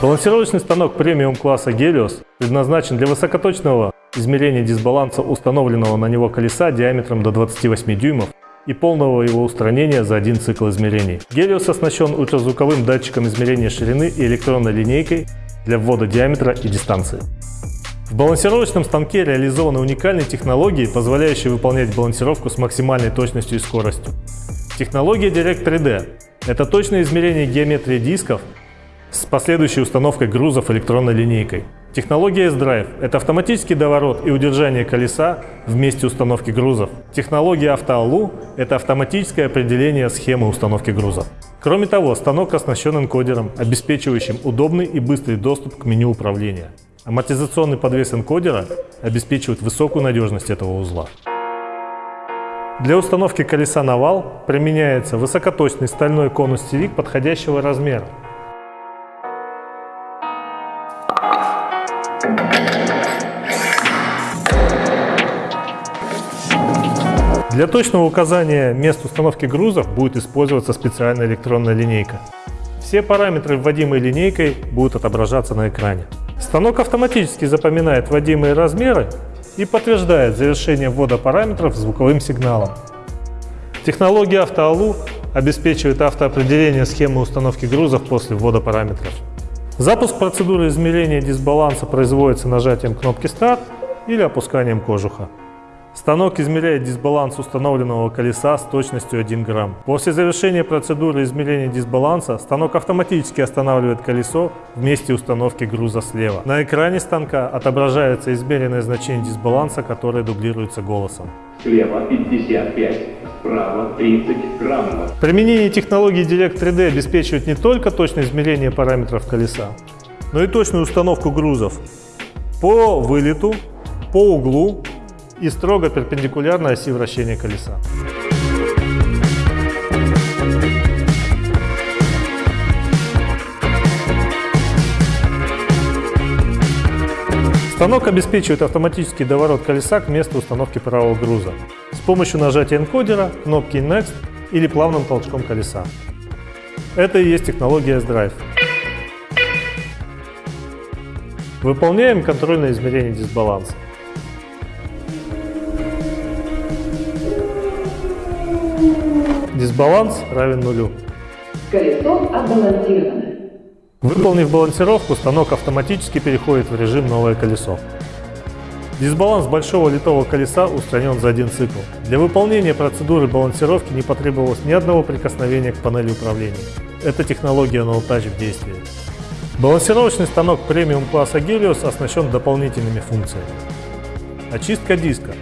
Балансировочный станок премиум класса Helios предназначен для высокоточного измерения дисбаланса установленного на него колеса диаметром до 28 дюймов и полного его устранения за один цикл измерений. Helios оснащен ультразвуковым датчиком измерения ширины и электронной линейкой для ввода диаметра и дистанции. В балансировочном станке реализованы уникальные технологии, позволяющие выполнять балансировку с максимальной точностью и скоростью. Технология Direct 3D – это точное измерение геометрии дисков с последующей установкой грузов электронной линейкой. Технология S-Drive – это автоматический доворот и удержание колеса в месте установки грузов. Технология AutoALU – это автоматическое определение схемы установки грузов. Кроме того, станок оснащен энкодером, обеспечивающим удобный и быстрый доступ к меню управления. Амортизационный подвес энкодера обеспечивает высокую надежность этого узла. Для установки колеса на вал применяется высокоточный стальной конус-стевик подходящего размера. Для точного указания мест установки грузов будет использоваться специальная электронная линейка. Все параметры, вводимые линейкой, будут отображаться на экране. Станок автоматически запоминает вводимые размеры и подтверждает завершение ввода параметров звуковым сигналом. Технология AutoALU обеспечивает автоопределение схемы установки грузов после ввода параметров. Запуск процедуры измерения дисбаланса производится нажатием кнопки «Старт» или опусканием кожуха. Станок измеряет дисбаланс установленного колеса с точностью 1 грамм. После завершения процедуры измерения дисбаланса станок автоматически останавливает колесо в месте установки груза слева. На экране станка отображается измеренное значение дисбаланса, которое дублируется голосом. Слева 55, справа 30 граммов. Применение технологии Direct 3D обеспечивает не только точное измерение параметров колеса, но и точную установку грузов по вылету, по углу и строго перпендикулярно оси вращения колеса. Станок обеспечивает автоматический доворот колеса к месту установки правого груза с помощью нажатия энкодера, кнопки Next или плавным толчком колеса. Это и есть технология S-Drive. Выполняем контрольное измерение дисбаланса. Дисбаланс равен нулю. Колесо отбалансировано. Выполнив балансировку, станок автоматически переходит в режим «Новое колесо». Дисбаланс большого литого колеса устранен за один цикл. Для выполнения процедуры балансировки не потребовалось ни одного прикосновения к панели управления. Это технология No Touch в действии. Балансировочный станок премиум класса Helios оснащен дополнительными функциями. Очистка диска.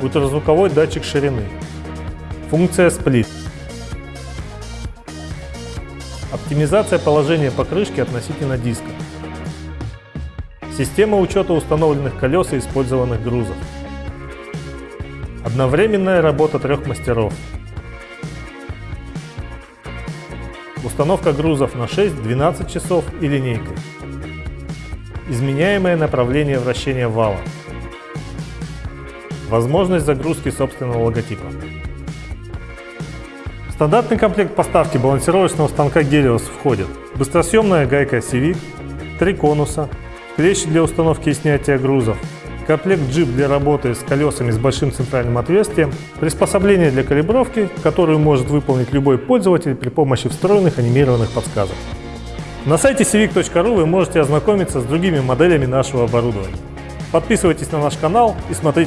Ультразвуковой датчик ширины. Функция сплит. Оптимизация положения покрышки относительно диска. Система учета установленных колес и использованных грузов. Одновременная работа трех мастеров. Установка грузов на 6-12 часов и линейкой. Изменяемое направление вращения вала. Возможность загрузки собственного логотипа. Стандартный комплект поставки балансировочного станка Helios входит быстросъемная гайка CV, три конуса, клещи для установки и снятия грузов, комплект джип для работы с колесами с большим центральным отверстием, приспособление для калибровки, которую может выполнить любой пользователь при помощи встроенных анимированных подсказок. На сайте civic.ru вы можете ознакомиться с другими моделями нашего оборудования. Подписывайтесь на наш канал и смотрите